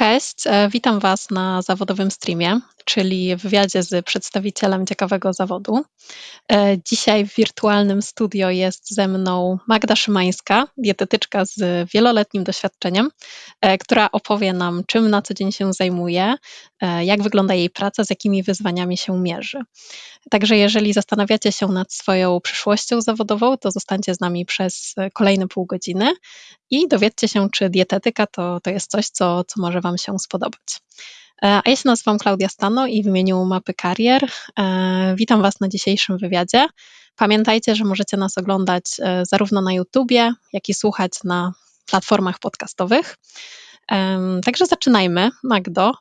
Cześć, e, witam Was na zawodowym streamie, czyli wywiadzie z przedstawicielem ciekawego zawodu. E, dzisiaj w wirtualnym studio jest ze mną Magda Szymańska, dietetyczka z wieloletnim doświadczeniem, e, która opowie nam, czym na co dzień się zajmuje, jak wygląda jej praca, z jakimi wyzwaniami się mierzy. Także jeżeli zastanawiacie się nad swoją przyszłością zawodową, to zostańcie z nami przez kolejne pół godziny i dowiedzcie się, czy dietetyka to, to jest coś, co, co może Wam się spodobać. E, a ja się nazywam Klaudia Stano i w imieniu Mapy Karier e, witam Was na dzisiejszym wywiadzie. Pamiętajcie, że możecie nas oglądać e, zarówno na YouTubie, jak i słuchać na platformach podcastowych. Także zaczynajmy. Magdo,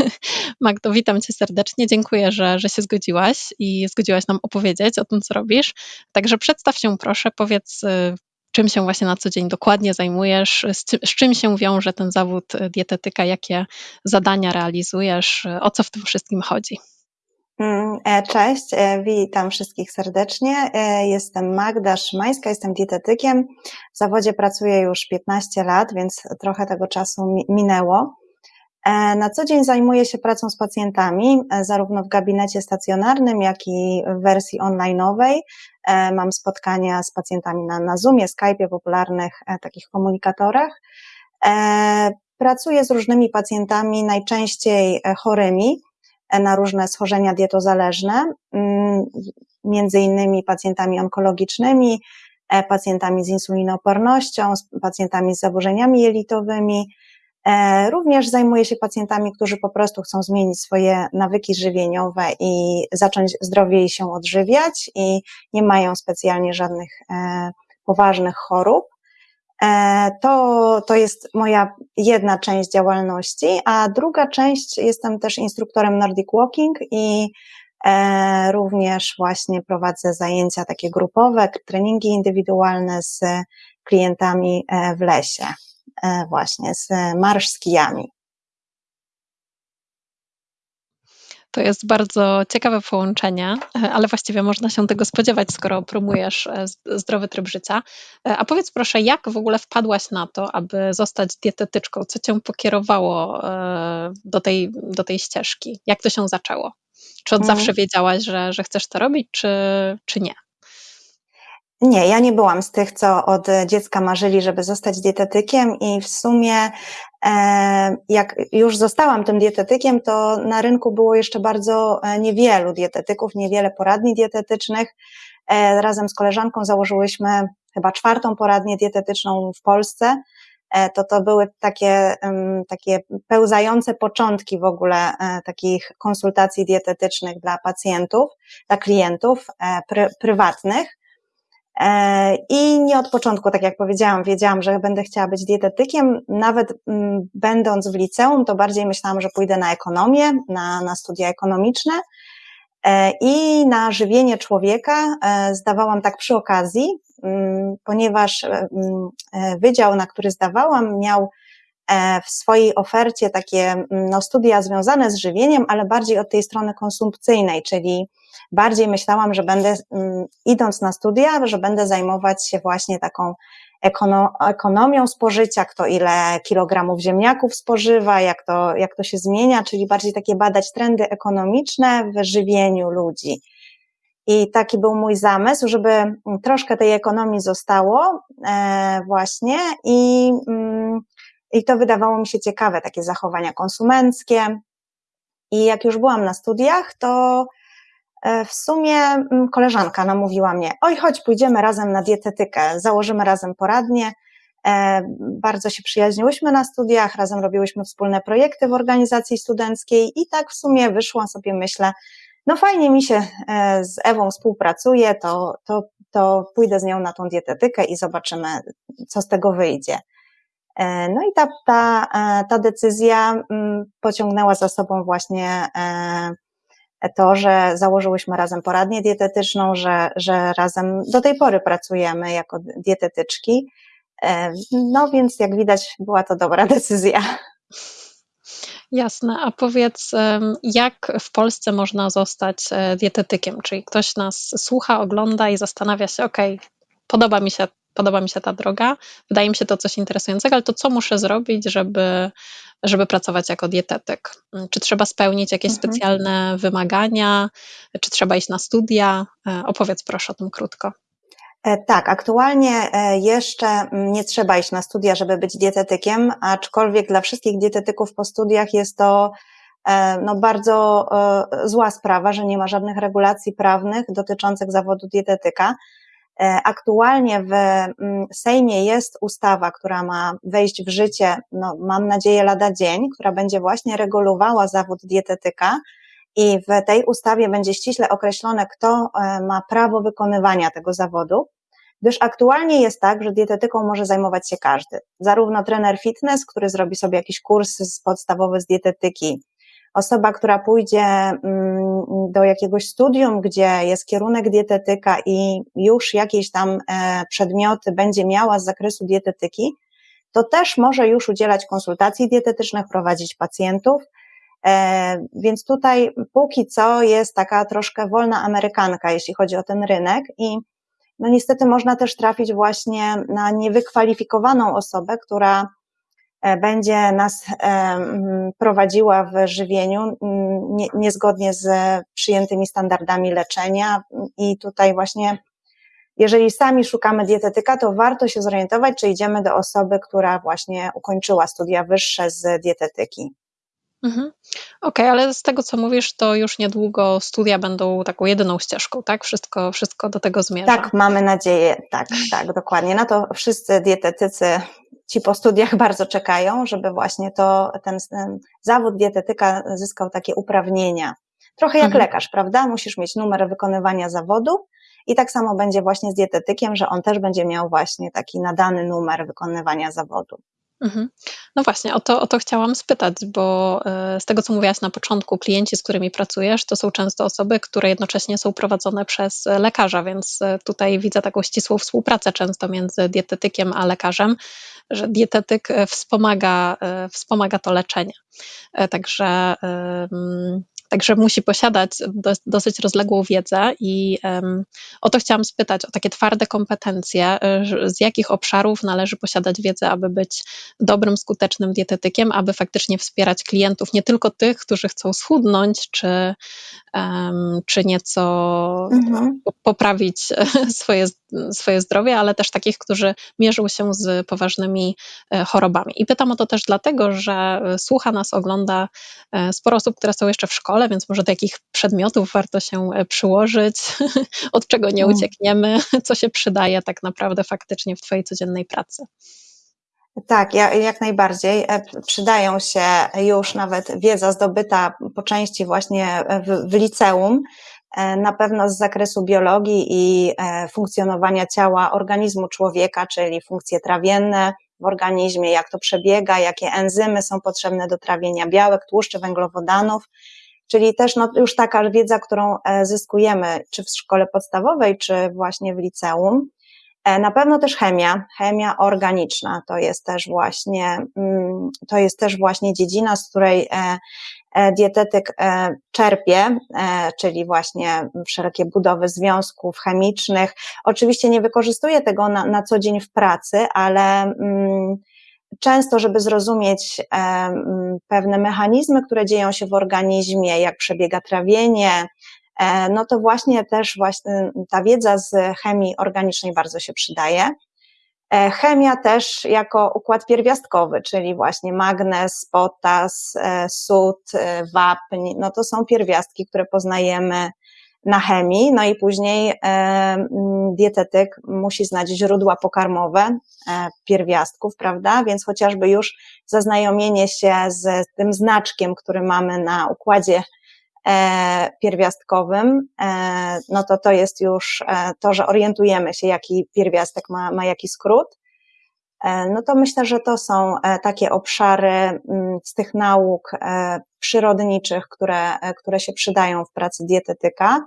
Magdo, witam Cię serdecznie. Dziękuję, że, że się zgodziłaś i zgodziłaś nam opowiedzieć o tym, co robisz. Także przedstaw się proszę, powiedz, czym się właśnie na co dzień dokładnie zajmujesz, z, z, czym się wiąże ten zawód e, dietetyka, jakie zadania realizujesz, e, o co w tym wszystkim chodzi. Mm, e, cześć, witam wszystkich serdecznie. Jestem Magda Szymańska, jestem dietetykiem. W zawodzie pracuję już 15 lat, więc trochę tego czasu minęło. Na co dzień zajmuję się pracą z pacjentami, zarówno w gabinecie stacjonarnym, jak i w wersji online'owej. E, mam spotkania z pacjentami na, na Zoomie, Skype'ie, popularnych e, takich komunikatorach. E, pracuję z różnymi pacjentami, najczęściej chorymi na różne schorzenia dietozależne, mm, między innymi pacjentami onkologicznymi, pacjentami z insulinoopornością, pacjentami z zaburzeniami jelitowymi, E, również zajmuję się pacjentami, którzy po prostu chcą zmienić swoje nawyki żywieniowe i zacząć zdrowiej się odżywiać i nie mają specjalnie żadnych e, poważnych chorób. E, to, to jest moja jedna część działalności, a druga część jestem też instruktorem Nordic Walking i również właśnie prowadzę zajęcia takie grupowe, treningi indywidualne z klientami w lesie. E, właśnie z marsz z kijami. To jest bardzo ciekawe połączenie, e, ale właściwie można się tego spodziewać, skoro promujesz e, zdrowy tryb życia. A powiedz proszę, jak w ogóle wpadłaś na to, aby zostać dietetyczką? Co cię pokierowało do tej, do tej ścieżki? Jak to się zaczęło? Czy od hmm. zawsze wiedziałaś, że, że chcesz to robić, czy, czy nie? Nie, ja nie byłam z tych, co od dziecka marzyli, żeby zostać dietetykiem i w sumie e, jak już zostałam tym dietetykiem, to na rynku było jeszcze bardzo e, niewielu dietetyków, niewiele poradni dietetycznych. E, razem z koleżanką założyłyśmy chyba czwartą poradnię dietetyczną w Polsce. To to były takie, takie pełzające początki w ogóle takich konsultacji dietetycznych dla pacjentów, dla klientów prywatnych. E, I nie od początku, tak jak powiedziałam, wiedziałam, że będę chciała być dietetykiem. Nawet mm, będąc w liceum, to bardziej myślałam, że pójdę na ekonomię, na, na studia ekonomiczne. E, I na żywienie człowieka e, zdawałam tak przy okazji, mm, ponieważ mm, wydział, na który zdawałam, miał w swojej ofercie takie no, studia związane z żywieniem, ale bardziej od tej strony konsumpcyjnej, czyli bardziej myślałam, że będę, mm, idąc na studia, że będę zajmować się właśnie taką ekonomią spożycia, kto ile kilogramów ziemniaków spożywa, jak to, jak to się zmienia, czyli bardziej takie badać trendy ekonomiczne w żywieniu ludzi. I taki był mój zamysł, żeby mm, troszkę tej ekonomii zostało e, właśnie i, mm, i to wydawało mi się ciekawe, takie zachowania konsumenckie. I jak już byłam na studiach, to E, w sumie mm, koleżanka namówiła mnie, oj chodź, pójdziemy razem na dietetykę, założymy razem poradnie. E, bardzo się przyjaźniłyśmy na studiach, razem robiłyśmy wspólne projekty w organizacji studenckiej i tak w sumie wyszło sobie, myślę, no fajnie mi się e, z Ewą współpracuje, to, to, to pójdę z nią na tą dietetykę i zobaczymy, co z tego wyjdzie. No i ta, ta, ta decyzja mm, pociągnęła za sobą właśnie to, że założyłyśmy razem poradnię dietetyczną, że, że razem do tej pory pracujemy jako dietetyczki. E, no więc jak widać, była to dobra decyzja. Jasne, a powiedz, jak w Polsce można zostać e, dietetykiem? Czyli ktoś nas słucha, ogląda i zastanawia się, ok, podoba mi się podoba mi się ta droga, wydaje mi się to coś interesującego, ale to co muszę zrobić, żeby, żeby pracować jako dietetyk? Czy trzeba spełnić jakieś mhm. specjalne wymagania, czy trzeba iść na studia? Opowiedz proszę o tym krótko. E, tak, aktualnie e, jeszcze nie trzeba iść na studia, żeby być dietetykiem, aczkolwiek dla wszystkich dietetyków po studiach jest to e, no, bardzo zła sprawa, że nie ma żadnych regulacji prawnych dotyczących zawodu dietetyka. Aktualnie w mm, Sejmie jest ustawa, która ma wejść w życie, no, mam nadzieję, lada dzień, która będzie właśnie regulowała zawód dietetyka i w tej ustawie będzie ściśle określone, kto ma prawo wykonywania tego zawodu gdyż aktualnie jest tak, że dietetyką może zajmować się każdy. Zarówno trener fitness, który zrobi sobie jakiś kurs podstawowy z dietetyki, osoba, która pójdzie mm, do jakiegoś studium, gdzie jest kierunek dietetyka i już jakieś tam e, przedmioty będzie miała z zakresu dietetyki, to też może już udzielać konsultacji dietetycznych, prowadzić pacjentów. E, więc tutaj póki co jest taka troszkę wolna amerykanka, jeśli chodzi o ten rynek i no niestety można też trafić właśnie na niewykwalifikowaną osobę, która będzie nas e, prowadziła w żywieniu niezgodnie z przyjętymi standardami leczenia i tutaj właśnie jeżeli sami szukamy dietetyka, to warto się zorientować, czy idziemy do osoby, która właśnie ukończyła studia wyższe z dietetyki. Mhm. Okej, ale z tego, co mówisz, to już niedługo studia będą taką jedyną ścieżką, tak? Wszystko, wszystko do tego zmierza. Tak, mamy nadzieję, tak, tak, dokładnie. Na to wszyscy dietetycy, ci po studiach bardzo czekają, żeby właśnie to, ten, ten zawód dietetyka zyskał takie uprawnienia. Trochę jak mhm. lekarz, prawda? Musisz mieć numer wykonywania zawodu i tak samo będzie właśnie z dietetykiem, że on też będzie miał właśnie taki nadany numer wykonywania zawodu. Mhm. No właśnie, o to, o to chciałam spytać, bo e, z tego, co mówiłaś na początku, klienci, z którymi pracujesz, to są często osoby, które jednocześnie są prowadzone przez lekarza, więc e, tutaj widzę taką ścisłą współpracę często między dietetykiem a lekarzem, że dietetyk e, wspomaga, wspomaga to leczenie. Także Także musi posiadać dosyć rozległą wiedzę i o to chciałam spytać, o takie twarde kompetencje, y, z jakich obszarów należy posiadać wiedzę, aby być dobrym, skutecznym dietetykiem, aby faktycznie wspierać klientów, nie tylko tych, którzy chcą schudnąć, czy, czy nieco mhm. poprawić swoje, swoje zdrowie, ale też takich, którzy mierzą się z poważnymi e, chorobami. I pytam o to też dlatego, że słucha nas, ogląda e, sporo osób, które są jeszcze w szkole, szkole, więc może do jakich przedmiotów warto się e, przyłożyć, od czego nie mm. uciekniemy, co się przydaje tak naprawdę faktycznie w Twojej codziennej pracy. Tak, jak najbardziej. E, przydają się już nawet wiedza zdobyta po części właśnie w, w liceum, e, na pewno z zakresu biologii i funkcjonowania ciała organizmu człowieka, czyli funkcje trawienne w organizmie, jak to przebiega, jakie enzymy są potrzebne do trawienia białek, tłuszczy, węglowodanów. Czyli też no, już taka wiedza, którą e, zyskujemy, czy w szkole podstawowej, czy właśnie w liceum. E, na pewno też chemia, chemia organiczna, to jest też właśnie, mm, to jest też właśnie dziedzina, z której e, dietetyk czerpie, czyli właśnie wszelkie budowy związków chemicznych. Oczywiście nie wykorzystuje tego na, na co dzień w pracy, ale mm, często, żeby zrozumieć pewne mechanizmy, które dzieją się w organizmie, jak przebiega trawienie, e, no to właśnie też właśnie ta wiedza z chemii organicznej bardzo się przydaje. E, chemia też jako układ pierwiastkowy, czyli właśnie magnez, potas, e, sód, wapń, no to są pierwiastki, które poznajemy na chemii, no i później e, dietetyk musi znać źródła pokarmowe e, pierwiastków, prawda? Więc chociażby już zaznajomienie się z tym znaczkiem, który mamy na układzie e, pierwiastkowym, no to to jest już to, że orientujemy się, jaki pierwiastek ma, ma jaki skrót. No to myślę, że to są takie obszary z tych nauk przyrodniczych, które, które się przydają w pracy dietetyka.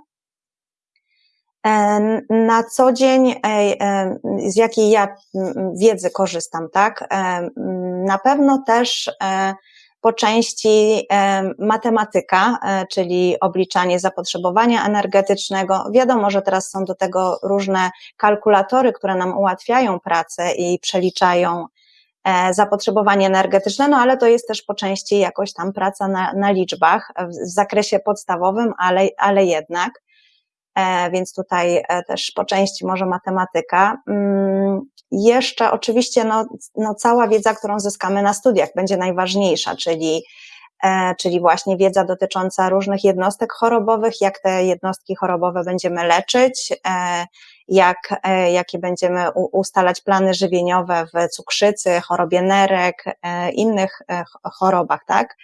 E, na co dzień, e, e, z jakiej ja wiedzy korzystam, tak? Na pewno też po części matematyka, czyli obliczanie zapotrzebowania energetycznego. Wiadomo, że teraz są do tego różne kalkulatory, które nam ułatwiają pracę i przeliczają E, zapotrzebowanie energetyczne, no ale to jest też po części jakoś tam praca na, na liczbach w zakresie podstawowym, ale, ale jednak. E, więc tutaj e, też po części może matematyka. Mm, jeszcze oczywiście no, no cała wiedza, którą zyskamy na studiach będzie najważniejsza, czyli czyli właśnie wiedza dotycząca różnych jednostek chorobowych, jak te jednostki chorobowe będziemy leczyć, jak, e, jakie będziemy ustalać plany żywieniowe w cukrzycy, chorobie nerek, e, innych e, chorobach, tak?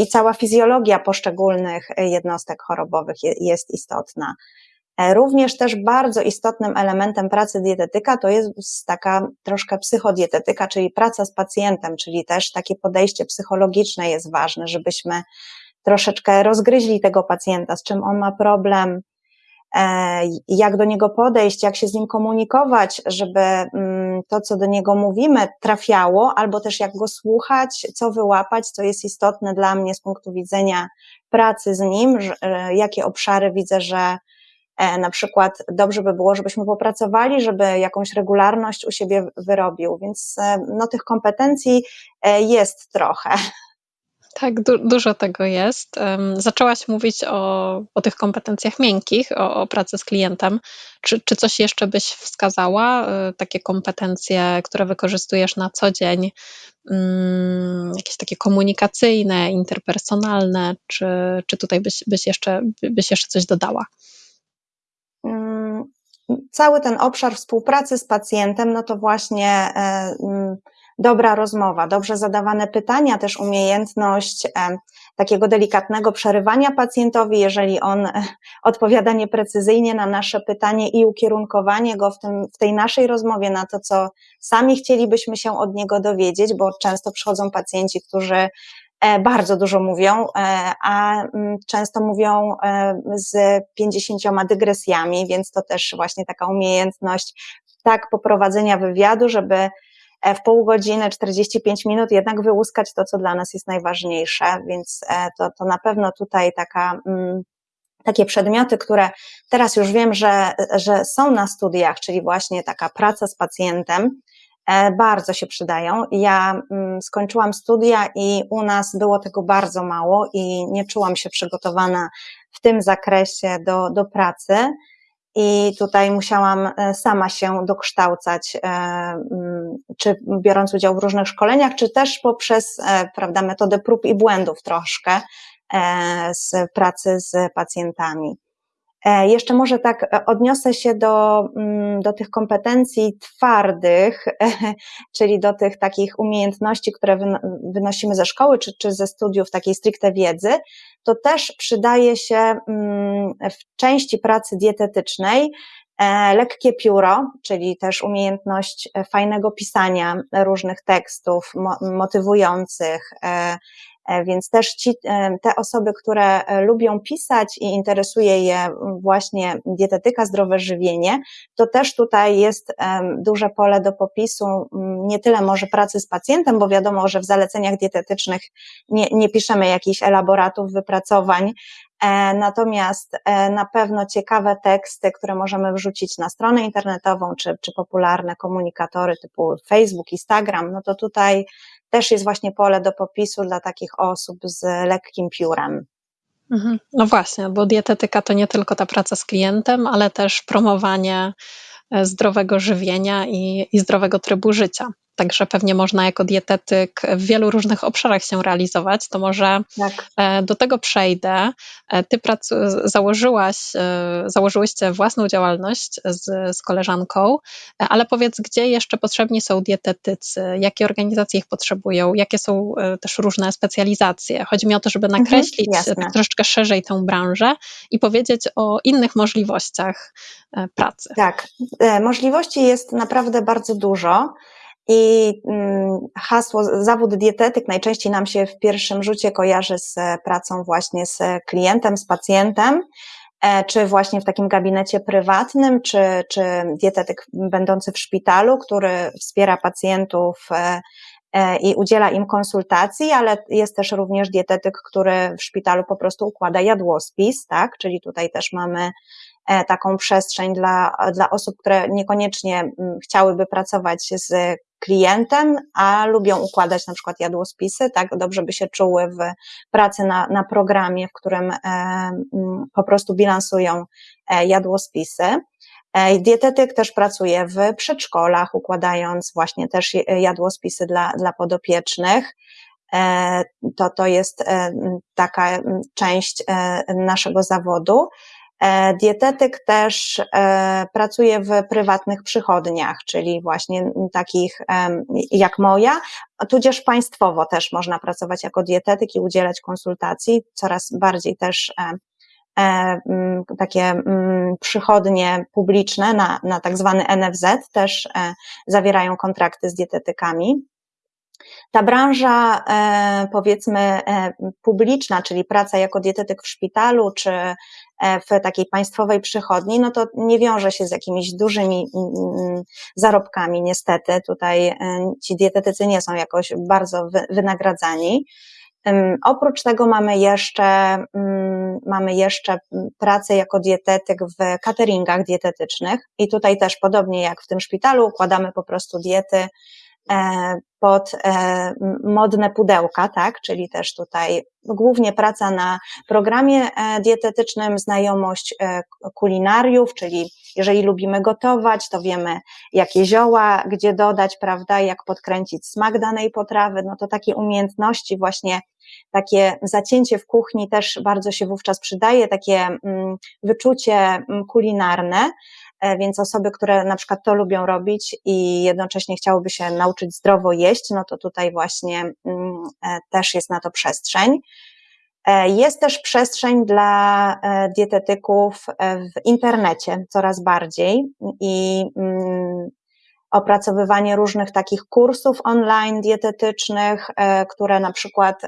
I cała fizjologia poszczególnych jednostek chorobowych jest istotna. Również też bardzo istotnym elementem pracy dietetyka to jest taka troszkę psychodietetyka, czyli praca z pacjentem, czyli też takie podejście psychologiczne jest ważne, żebyśmy troszeczkę rozgryźli tego pacjenta, z czym on ma problem, E, jak do niego podejść, jak się z nim komunikować, żeby mm, to, co do niego mówimy, trafiało, albo też jak go słuchać, co wyłapać, co jest istotne dla mnie z punktu widzenia pracy z nim, e, jakie obszary widzę, że e, na przykład dobrze by było, żebyśmy popracowali, żeby jakąś regularność u siebie wyrobił, więc no, tych kompetencji jest trochę. Tak, du dużo tego jest. Zaczęłaś mówić o, o tych kompetencjach miękkich, o, o pracy z klientem. Czy, czy coś jeszcze byś wskazała? E, takie kompetencje, które wykorzystujesz na co dzień, mm, jakieś takie komunikacyjne, interpersonalne, czy, czy tutaj byś, byś, jeszcze, byś jeszcze coś dodała? Mm, cały ten obszar współpracy z pacjentem, no to właśnie mm, dobra rozmowa, dobrze zadawane pytania, też umiejętność takiego delikatnego przerywania pacjentowi, jeżeli on e, odpowiada nieprecyzyjnie na nasze pytanie i ukierunkowanie go w, tym, w tej naszej rozmowie na to, co sami chcielibyśmy się od niego dowiedzieć, bo często przychodzą pacjenci, którzy e, bardzo dużo mówią, e, a mm, często mówią z pięćdziesięcioma dygresjami, więc to też właśnie taka umiejętność tak poprowadzenia wywiadu, żeby E, w pół godziny, 45 minut jednak wyłuskać to, co dla nas jest najważniejsze, więc e, to, to na pewno tutaj taka, mm, takie przedmioty, które teraz już wiem, że, że są na studiach, czyli właśnie taka praca z pacjentem, e, bardzo się przydają. Ja mm, skończyłam studia i u nas było tego bardzo mało i nie czułam się przygotowana w tym zakresie do, do pracy i tutaj musiałam e, sama się dokształcać, e, mm, czy biorąc udział w różnych szkoleniach, czy też poprzez, e, prawda, metodę prób i błędów troszkę z pracy z pacjentami. E, jeszcze może tak e, odniosę się do, mm, do tych kompetencji twardych, czyli do tych takich umiejętności, które wynosimy ze szkoły czy, czy ze studiów takiej stricte wiedzy. To też przydaje się mm, w części pracy dietetycznej e, lekkie pióro, czyli też umiejętność fajnego pisania różnych tekstów motywujących, więc też ci, e, te osoby, które e, lubią pisać i interesuje je właśnie dietetyka, zdrowe żywienie, to też tutaj jest duże pole do popisu, nie tyle może pracy z pacjentem, bo wiadomo, że w zaleceniach dietetycznych nie, nie piszemy jakichś elaboratów, wypracowań, Natomiast na pewno ciekawe teksty, które możemy wrzucić na stronę internetową, czy, czy popularne komunikatory typu Facebook, Instagram, no to tutaj też jest właśnie pole do popisu dla takich osób z lekkim piórem. Mhm. No właśnie, bo dietetyka to nie tylko ta praca z klientem, ale też promowanie e, zdrowego żywienia i, i zdrowego trybu życia. Także pewnie można jako dietetyk w wielu różnych obszarach się realizować. To może tak. E, do tego przejdę. E, ty pracu, założyłaś, e, założyłyście własną działalność z, z koleżanką, ale powiedz, gdzie jeszcze potrzebni są dietetycy? Jakie organizacje ich potrzebują? Jakie są też różne specjalizacje? Chodzi mi o to, żeby mhm, nakreślić mhm, troszeczkę szerzej tę branżę i powiedzieć o innych możliwościach pracy. Tak, możliwości jest naprawdę bardzo dużo. I mm, hasło zawód dietetyk najczęściej nam się w pierwszym rzucie kojarzy z pracą właśnie z klientem, z pacjentem, e, czy właśnie w takim gabinecie prywatnym, czy, czy dietetyk będący w szpitalu, który wspiera pacjentów e, i udziela im konsultacji, ale jest też również dietetyk, który w szpitalu po prostu układa jadłospis, tak? Czyli tutaj też mamy taką przestrzeń dla, dla osób, które niekoniecznie mm, chciałyby pracować z klientem, a lubią układać na przykład jadłospisy, tak dobrze by się czuły w pracy na, na programie, w którym e, po prostu bilansują e, jadłospisy. E, dietetyk też pracuje w przedszkolach, układając właśnie też jadłospisy dla, dla podopiecznych. To, to jest taka część naszego zawodu. E, dietetyk też e, pracuje w prywatnych przychodniach, czyli właśnie takich jak moja, tudzież państwowo też można pracować jako dietetyk i udzielać konsultacji. Coraz bardziej też e, takie przychodnie publiczne na, na tak zwany NFZ też zawierają kontrakty z dietetykami. Ta branża, powiedzmy, publiczna, czyli praca jako dietetyk w szpitalu, czy w takiej państwowej przychodni, no to nie wiąże się z jakimiś dużymi mm, mm, zarobkami, niestety. Tutaj e, ci dietetycy nie są jakoś bardzo wynagradzani. Oprócz tego mamy jeszcze, mm, mamy jeszcze pracę jako dietetyk w cateringach dietetycznych i tutaj też podobnie jak w tym szpitalu układamy po prostu diety E, pod e, modne pudełka, tak, czyli też tutaj głównie praca na programie e, dietetycznym, znajomość kulinariów, czyli jeżeli lubimy gotować, to wiemy, jakie zioła, gdzie dodać, prawda, jak podkręcić smak danej potrawy, no to takie umiejętności właśnie takie zacięcie w kuchni też bardzo się wówczas przydaje, takie mm, wyczucie mm, kulinarne, E, więc osoby, które na przykład to lubią robić i jednocześnie chciałyby się nauczyć zdrowo jeść, no to tutaj właśnie mm, e, też jest na to przestrzeń. E, jest też przestrzeń dla dietetyków w internecie coraz bardziej i mm, opracowywanie różnych takich kursów online dietetycznych, które na przykład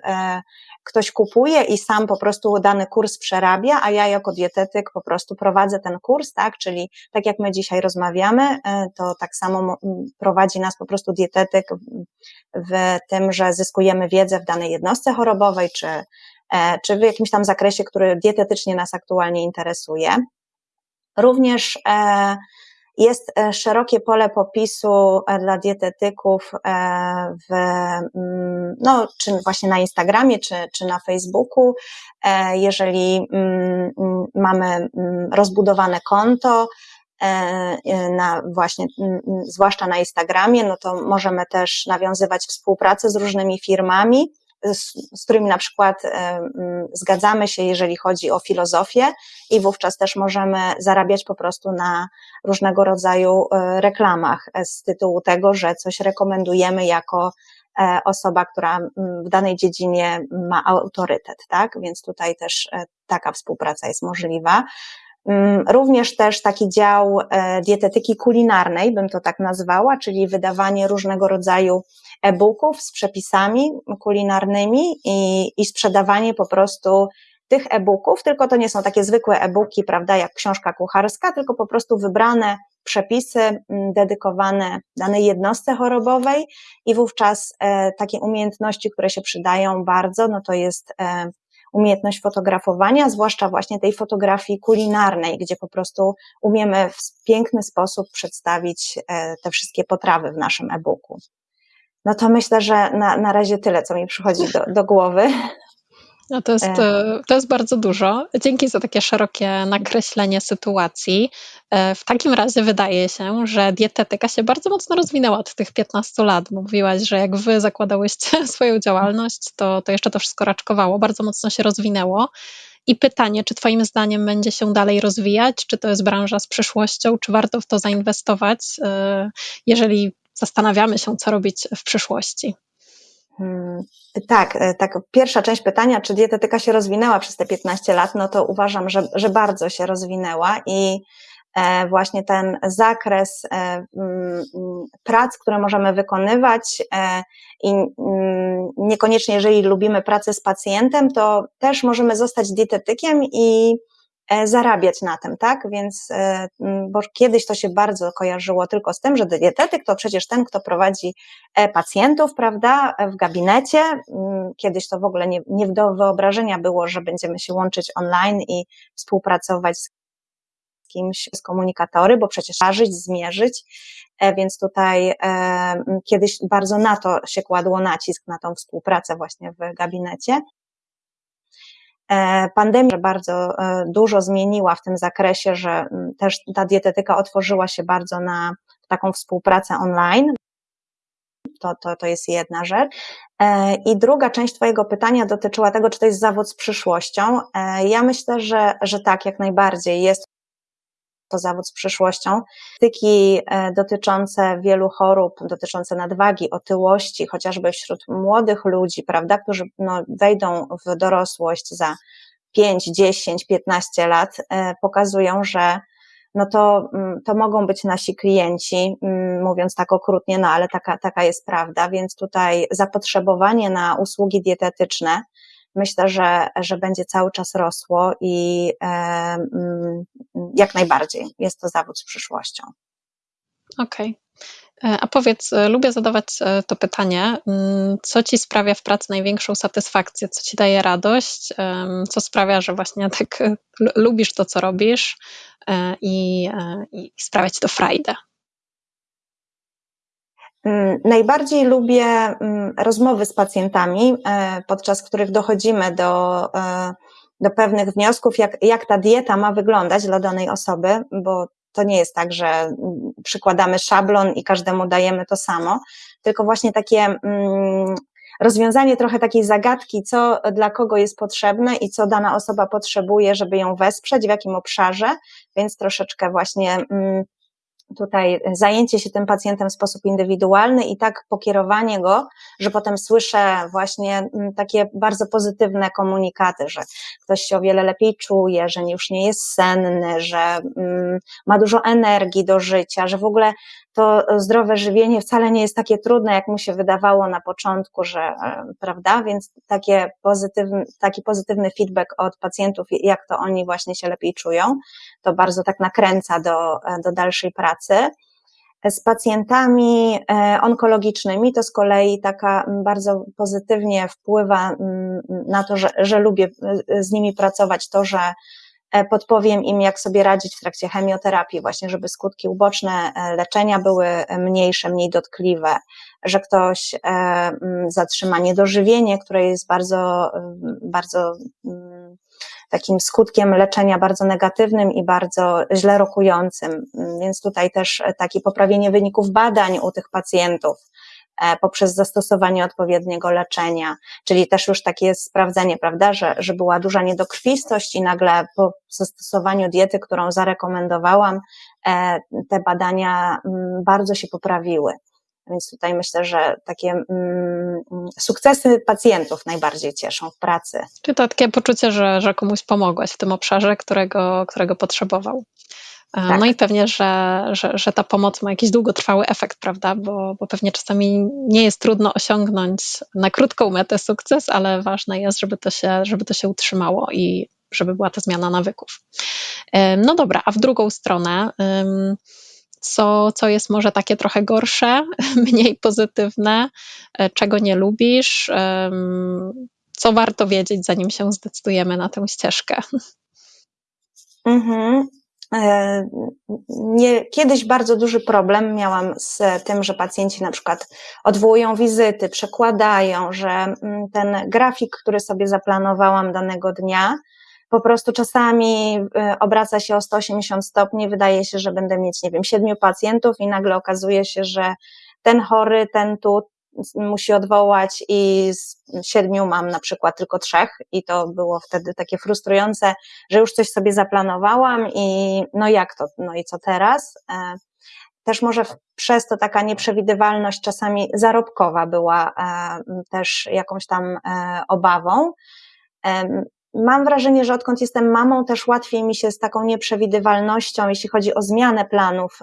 ktoś kupuje i sam po prostu dany kurs przerabia, a ja jako dietetyk po prostu prowadzę ten kurs, tak? Czyli tak jak my dzisiaj rozmawiamy, e, to tak samo prowadzi nas po prostu dietetyk w tym, że zyskujemy wiedzę w danej jednostce chorobowej, czy, e, czy w jakimś tam zakresie, który dietetycznie nas aktualnie interesuje. Również e, jest e, szerokie pole popisu e, dla dietetyków e, w, mm, no, czy właśnie na Instagramie, czy, czy na Facebooku. Jeżeli mm, mm, mamy rozbudowane konto, na właśnie, zwłaszcza na Instagramie, no to możemy też nawiązywać współpracę z różnymi firmami, z, z którymi na przykład zgadzamy się, jeżeli chodzi o filozofię, i wówczas też możemy zarabiać po prostu na różnego rodzaju e, reklamach z tytułu tego, że coś rekomendujemy jako e, osoba, która w danej dziedzinie ma autorytet, tak? Więc tutaj też e, taka współpraca jest możliwa. Również też taki dział dietetyki kulinarnej, bym to tak nazwała, czyli wydawanie różnego rodzaju e-booków z przepisami kulinarnymi i, i sprzedawanie po prostu tych e-booków, tylko to nie są takie zwykłe e-booki, prawda, jak książka kucharska, tylko po prostu wybrane przepisy mm, dedykowane danej jednostce chorobowej. I wówczas e, takie umiejętności, które się przydają bardzo, no to jest e, umiejętność fotografowania, zwłaszcza właśnie tej fotografii kulinarnej, gdzie po prostu umiemy w piękny sposób przedstawić e, te wszystkie potrawy w naszym e-booku. No to myślę, że na, na razie tyle, co mi przychodzi do, do głowy. No to, jest, e. to jest bardzo dużo. Dzięki za takie szerokie nakreślenie sytuacji. E, w takim razie wydaje się, że dietetyka się bardzo mocno rozwinęła od tych 15 lat. Mówiłaś, że jak wy zakładałyście swoją działalność, to, to jeszcze to wszystko raczkowało, bardzo mocno się rozwinęło. I pytanie, czy Twoim zdaniem będzie się dalej rozwijać? Czy to jest branża z przyszłością? Czy warto w to zainwestować, e, jeżeli zastanawiamy się, co robić w przyszłości. Hmm, tak, e, tak. Pierwsza część pytania, czy dietetyka się rozwinęła przez te 15 lat, no to uważam, że, że bardzo się rozwinęła i e, właśnie ten zakres e, mm, prac, które możemy wykonywać i mm, niekoniecznie jeżeli lubimy pracę z pacjentem, to też możemy zostać dietetykiem i zarabiać na tym, tak? Więc, e, bo kiedyś to się bardzo kojarzyło tylko z tym, że dietetyk to przecież ten, kto prowadzi pacjentów, prawda, w gabinecie. Kiedyś to w ogóle nie, nie do wyobrażenia było, że będziemy się łączyć online i współpracować z kimś z komunikatory, bo przecież ważyć, zmierzyć, e, więc tutaj e, kiedyś bardzo na to się kładło nacisk, na tą współpracę właśnie w gabinecie. E, pandemia bardzo dużo zmieniła w tym zakresie, że też ta dietetyka otworzyła się bardzo na taką współpracę online. To, to, to jest jedna rzecz. I druga część Twojego pytania dotyczyła tego, czy to jest zawód z przyszłością. Ja myślę, że, że tak, jak najbardziej jest to zawód z przyszłością. Tyki e, dotyczące wielu chorób, dotyczące nadwagi, otyłości, chociażby wśród młodych ludzi, prawda, którzy no, wejdą w dorosłość za 5, 10, 15 lat, e, pokazują, że no to, mm, to mogą być nasi klienci, mm, mówiąc tak okrutnie, no ale taka, taka jest prawda, więc tutaj zapotrzebowanie na usługi dietetyczne myślę, że, że będzie cały czas rosło i e, mm, jak najbardziej jest to zawód z przyszłością. Okej. Okay. E, a powiedz, e, lubię zadawać to pytanie, mm, co ci sprawia w pracy największą satysfakcję, co ci daje radość, co sprawia, że właśnie tak lubisz to, co robisz i, i sprawia ci to frajdę? Mm, najbardziej lubię mm, rozmowy z pacjentami, e, podczas których dochodzimy do, e, do pewnych wniosków, jak, jak ta dieta ma wyglądać dla danej osoby, bo to nie jest tak, że mm, przykładamy szablon i każdemu dajemy to samo, tylko właśnie takie rozwiązanie trochę takiej zagadki, co dla kogo jest potrzebne i co dana osoba potrzebuje, żeby ją wesprzeć, w jakim obszarze, więc troszeczkę właśnie tutaj zajęcie się tym pacjentem w sposób indywidualny i tak pokierowanie go, że potem słyszę właśnie mm, takie bardzo pozytywne komunikaty, że ktoś się o wiele lepiej czuje, że już nie jest senny, że mm, ma dużo energii do życia, że w ogóle to zdrowe żywienie wcale nie jest takie trudne, jak mu się wydawało na początku, że, e, prawda? Więc takie taki pozytywny feedback od pacjentów, jak to oni właśnie się lepiej czują, to bardzo tak nakręca do, e, do dalszej pracy. Z pacjentami e, onkologicznymi to z kolei taka bardzo pozytywnie wpływa na to, że, że lubię z nimi pracować, to, że E, podpowiem im, jak sobie radzić w trakcie chemioterapii, właśnie, żeby skutki uboczne e, leczenia były mniejsze, mniej dotkliwe, że ktoś e, zatrzyma niedożywienie, które jest bardzo, bardzo takim skutkiem leczenia bardzo negatywnym i bardzo źle rokującym. Więc tutaj też takie poprawienie wyników badań u tych pacjentów, E, poprzez zastosowanie odpowiedniego leczenia, czyli też już takie sprawdzenie, prawda, że, że była duża niedokrwistość i nagle po zastosowaniu diety, którą zarekomendowałam, e, te badania mm, bardzo się poprawiły. Więc tutaj myślę, że takie mm, sukcesy pacjentów najbardziej cieszą w pracy. Czy to takie poczucie, że, że komuś pomogłaś w tym obszarze, którego, którego potrzebował? Tak. No i pewnie, że, że, że, ta pomoc ma jakiś długotrwały efekt, prawda? Bo, bo pewnie czasami nie jest trudno osiągnąć na krótką metę sukces, ale ważne jest, żeby to się, żeby to się utrzymało i żeby była ta zmiana nawyków. No dobra, a w drugą stronę, co, co jest może takie trochę gorsze, mniej pozytywne, e, czego nie lubisz, co warto wiedzieć, zanim się zdecydujemy na tę ścieżkę? Mhm. E, nie, kiedyś bardzo duży problem miałam z tym, że pacjenci na przykład odwołują wizyty, przekładają, że mm, ten grafik, który sobie zaplanowałam danego dnia, po prostu czasami e, obraca się o 180 stopni, wydaje się, że będę mieć, nie wiem, siedmiu pacjentów i nagle okazuje się, że ten chory, ten tu, musi odwołać i z siedmiu mam na przykład tylko trzech i to było wtedy takie frustrujące, że już coś sobie zaplanowałam i no jak to, no i co teraz? E, też może przez to taka nieprzewidywalność czasami zarobkowa była e, też jakąś tam e, obawą. Mam wrażenie, że odkąd jestem mamą, też łatwiej mi się z taką nieprzewidywalnością, jeśli chodzi o zmianę planów,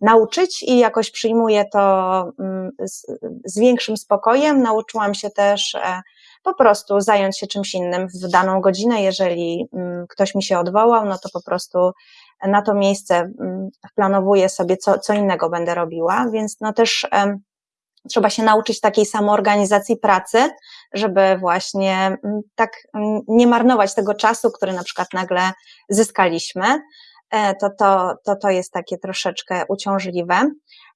nauczyć i jakoś przyjmuję to mm, z, z większym spokojem. Nauczyłam się też e, po prostu zająć się czymś innym w daną godzinę. Jeżeli mm, ktoś mi się odwołał, no to po prostu na to miejsce mm, planowuję sobie, co, co innego będę robiła, więc no też trzeba się nauczyć takiej samoorganizacji pracy, żeby właśnie tak nie marnować tego czasu, który na przykład nagle zyskaliśmy. E, to, to, to, to jest takie troszeczkę uciążliwe.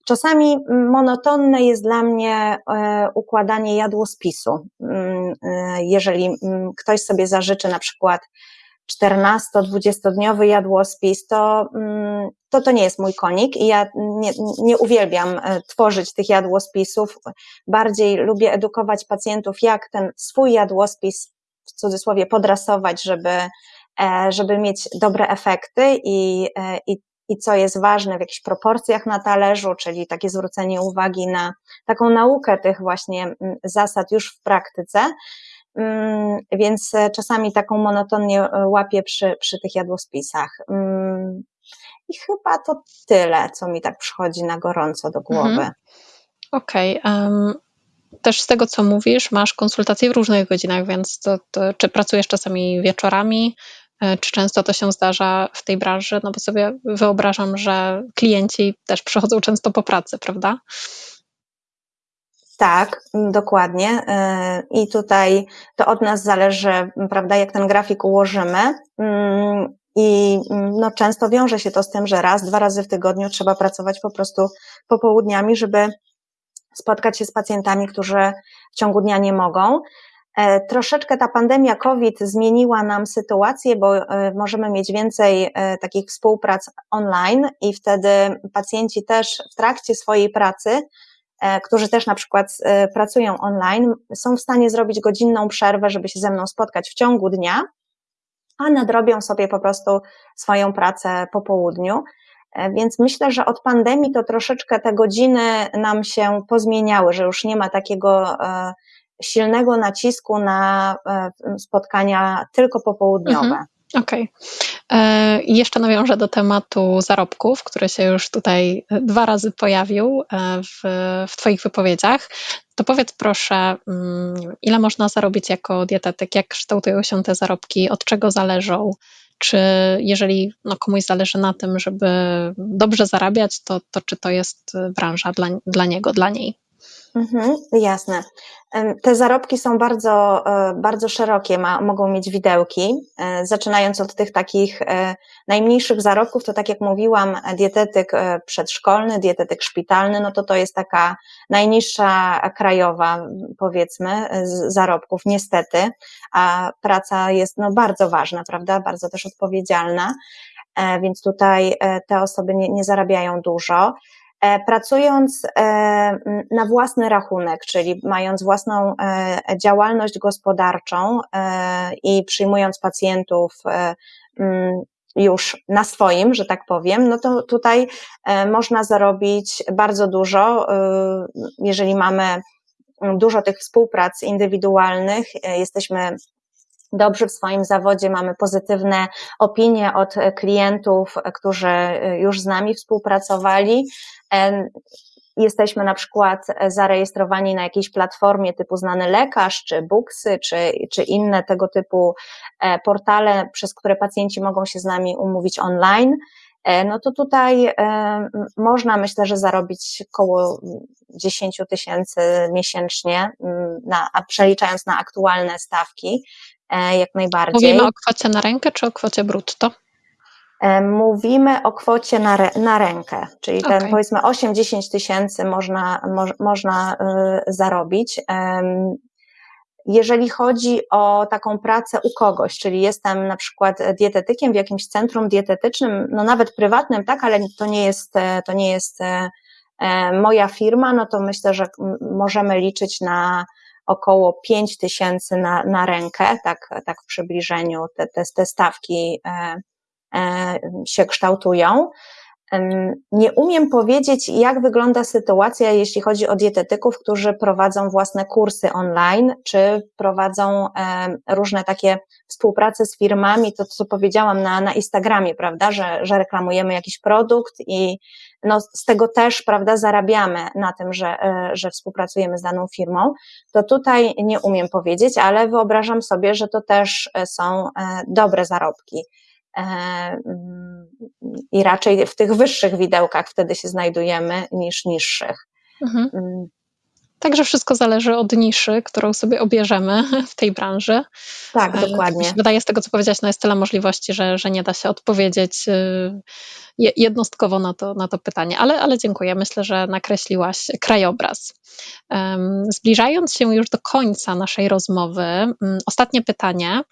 Czasami monotonne jest dla mnie e, układanie jadłospisu. Mm, e, jeżeli mm, ktoś sobie zażyczy na przykład 14-20-dniowy jadłospis, to, mm, to to nie jest mój konik i ja nie, nie uwielbiam tworzyć tych jadłospisów. Bardziej lubię edukować pacjentów, jak ten swój jadłospis w cudzysłowie podrasować, żeby, żeby mieć dobre efekty i, i i co jest ważne w jakichś proporcjach na talerzu, czyli takie zwrócenie uwagi na taką naukę tych właśnie mm, zasad już w praktyce. Mm, więc e, czasami taką monotonię e, łapię przy, przy tych jadłospisach. Mm, I chyba to tyle, co mi tak przychodzi na gorąco do głowy. Mhm. Okej. Okay. Um, też z tego, co mówisz, masz konsultacje w różnych godzinach, więc to, to, czy pracujesz czasami wieczorami, E, czy często to się zdarza w tej branży? No bo sobie wyobrażam, że klienci też przychodzą często po pracy, prawda? Tak, dokładnie. E, I tutaj to od nas zależy, prawda, jak ten grafik ułożymy. Mm, I no, często wiąże się to z tym, że raz, dwa razy w tygodniu trzeba pracować po prostu popołudniami, żeby spotkać się z pacjentami, którzy w ciągu dnia nie mogą. E, troszeczkę ta pandemia COVID zmieniła nam sytuację, bo e, możemy mieć więcej e, takich współprac online i wtedy pacjenci też w trakcie swojej pracy, którzy też na przykład pracują online, są w stanie zrobić godzinną przerwę, żeby się ze mną spotkać w ciągu dnia, a nadrobią sobie po prostu swoją pracę po południu. Więc myślę, że od pandemii to troszeczkę te godziny nam się pozmieniały, że już nie ma takiego silnego nacisku na e, spotkania tylko popołudniowe. Mhm. Okej. Okay. E, jeszcze nawiążę do tematu zarobków, który się już tutaj dwa razy pojawił e, w, w Twoich wypowiedziach. To powiedz proszę, mm, ile można zarobić jako dietetyk, jak kształtują się te zarobki, od czego zależą? Czy jeżeli no, komuś zależy na tym, żeby dobrze zarabiać, to, to czy to jest branża dla, dla niego, dla niej? Mhm, jasne. Te zarobki są bardzo, e, bardzo szerokie, ma, mogą mieć widełki, e, zaczynając od tych takich e, najmniejszych zarobków, to tak jak mówiłam, dietetyk przedszkolny, dietetyk szpitalny, no to to jest taka najniższa krajowa, powiedzmy, z zarobków, niestety, a praca jest no, bardzo ważna, prawda, bardzo też odpowiedzialna, więc tutaj te osoby nie, nie zarabiają dużo. E, pracując e, na własny rachunek, czyli mając własną e, działalność gospodarczą i przyjmując pacjentów już na swoim, że tak powiem, no to tutaj można zarobić bardzo dużo, jeżeli mamy dużo tych współprac indywidualnych, jesteśmy dobrzy w swoim zawodzie, mamy pozytywne opinie od klientów, którzy już z nami współpracowali. Jesteśmy na przykład zarejestrowani na jakiejś platformie typu znany lekarz, czy Booksy, czy, czy inne tego typu e, portale, przez które pacjenci mogą się z nami umówić online. E, no to tutaj e, można myślę, że zarobić około 10 tysięcy miesięcznie, na, a przeliczając na aktualne stawki, E, jak najbardziej. Mówimy o kwocie na rękę czy o kwocie brutto? E, mówimy o kwocie na, re, na rękę, czyli ten okay. powiedzmy 8-10 tysięcy można, mo, można y, zarobić. Jeżeli chodzi o taką pracę u kogoś, czyli jestem na przykład dietetykiem w jakimś centrum dietetycznym, no nawet prywatnym, tak, ale to nie jest, to nie jest moja firma, no to myślę, że możemy liczyć na około 5 tysięcy na, na rękę, tak, tak w przybliżeniu te, te, te stawki e, e, się kształtują. Nie umiem powiedzieć, jak wygląda sytuacja, jeśli chodzi o dietetyków, którzy prowadzą własne kursy online, czy prowadzą różne takie współprace z firmami, to co powiedziałam na, na Instagramie, prawda, że, że reklamujemy jakiś produkt i no z tego też, prawda, zarabiamy na tym, że, że współpracujemy z daną firmą, to tutaj nie umiem powiedzieć, ale wyobrażam sobie, że to też są dobre zarobki. Mm, I raczej w tych wyższych widełkach wtedy się znajdujemy niż niższych. Mhm. Mm. Także wszystko zależy od niszy, którą sobie obierzemy w tej branży. Tak, e, dokładnie. Tak wydaje z tego, co powiedziałaś, no jest tyle możliwości, że, że nie da się odpowiedzieć y, jednostkowo na to, na to pytanie, ale, ale dziękuję. Myślę, że nakreśliłaś krajobraz. Zbliżając się już do końca naszej rozmowy, mm, ostatnie pytanie.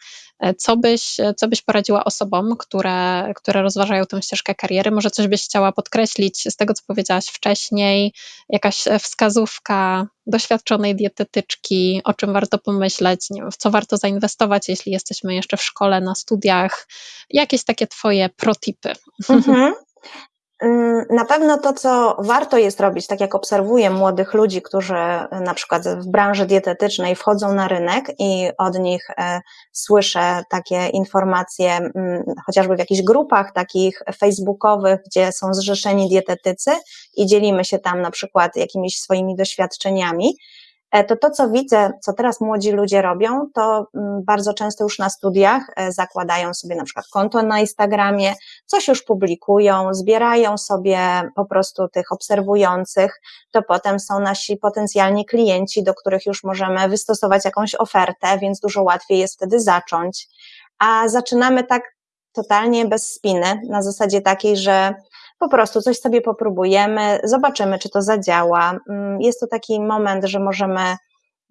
E, co byś, co byś poradziła osobom, które, które rozważają tę ścieżkę kariery? Może coś byś chciała podkreślić z tego, co powiedziałaś wcześniej, jakaś wskazówka doświadczonej dietetyczki, o czym warto pomyśleć, nie wiem, w co warto zainwestować, jeśli jesteśmy jeszcze w szkole, na studiach, jakieś takie Twoje protipy. Mhm. Mm, na pewno to, co warto jest robić, tak jak obserwuję młodych ludzi, którzy na przykład w branży dietetycznej wchodzą na rynek i od nich e, słyszę takie informacje, mm, chociażby w jakichś grupach takich facebookowych, gdzie są zrzeszeni dietetycy i dzielimy się tam na przykład jakimiś swoimi doświadczeniami, E, to to, co widzę, co teraz młodzi ludzie robią, to mm, bardzo często już na studiach e, zakładają sobie na przykład konto na Instagramie, coś już publikują, zbierają sobie po prostu tych obserwujących, to potem są nasi potencjalni klienci, do których już możemy wystosować jakąś ofertę, więc dużo łatwiej jest wtedy zacząć. A zaczynamy tak totalnie bez spiny, na zasadzie takiej, że po prostu coś sobie popróbujemy, zobaczymy, czy to zadziała. Mm, jest to taki moment, że możemy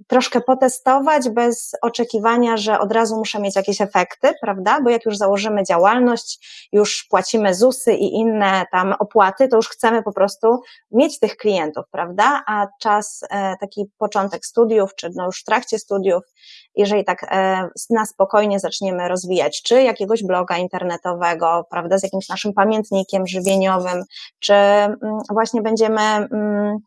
troszkę potestować bez oczekiwania, że od razu muszę mieć jakieś efekty, prawda? Bo jak już założymy działalność, już płacimy ZUSy i inne tam opłaty, to już chcemy po prostu mieć tych klientów, prawda? A czas, e, taki początek studiów, czy no już w trakcie studiów, jeżeli tak e, na spokojnie zaczniemy rozwijać, czy jakiegoś bloga internetowego, prawda, z jakimś naszym pamiętnikiem żywieniowym, czy mm, właśnie będziemy mm,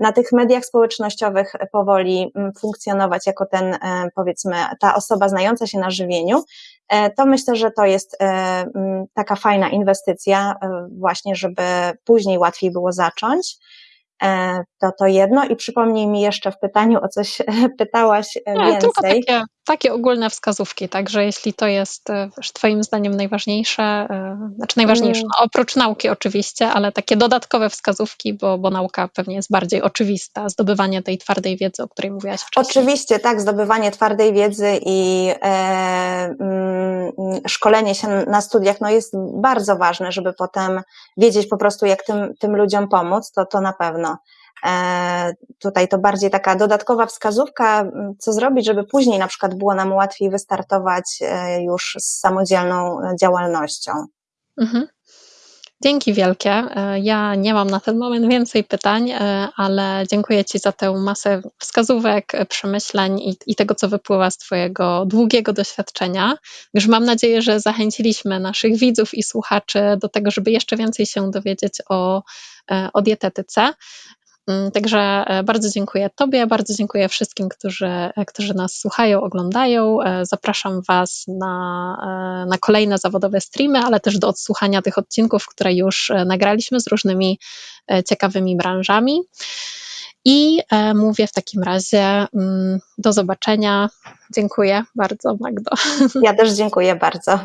na tych mediach społecznościowych powoli mm, funkcjonować jako ten, e, powiedzmy, ta osoba znająca się na żywieniu, e, to myślę, że to jest taka fajna inwestycja, właśnie, żeby później łatwiej było zacząć. E, to to jedno i przypomnij mi jeszcze w pytaniu o coś pytałaś e, Nie, więcej. Tylko takie, takie ogólne wskazówki, także jeśli to jest e, Twoim zdaniem najważniejsze, znaczy najważniejsze, mm. no, oprócz nauki oczywiście, ale takie dodatkowe wskazówki, bo, bo nauka pewnie jest bardziej oczywista, zdobywanie tej twardej wiedzy, o której mówiłaś wcześniej. Oczywiście, tak, zdobywanie twardej wiedzy i e, mm, szkolenie się na studiach no jest bardzo ważne, żeby potem wiedzieć po prostu, jak tym, tym ludziom pomóc, to, to na pewno. E, tutaj to bardziej taka dodatkowa wskazówka, co zrobić, żeby później na przykład było nam łatwiej wystartować e, już z samodzielną działalnością. Mhm. Dzięki wielkie. E, ja nie mam na ten moment więcej pytań, ale dziękuję Ci za tę masę wskazówek, przemyśleń i, i, tego, co wypływa z Twojego długiego doświadczenia. Już mam nadzieję, że zachęciliśmy naszych widzów i słuchaczy do tego, żeby jeszcze więcej się dowiedzieć o, o dietetyce. Mm, także e, bardzo dziękuję Tobie, bardzo dziękuję wszystkim, którzy, e, którzy nas słuchają, oglądają. E, zapraszam Was na, na kolejne zawodowe streamy, ale też do odsłuchania tych odcinków, które już nagraliśmy z różnymi ciekawymi branżami. I mówię w takim razie mm, do zobaczenia. Dziękuję bardzo, Magdo. Ja też dziękuję bardzo.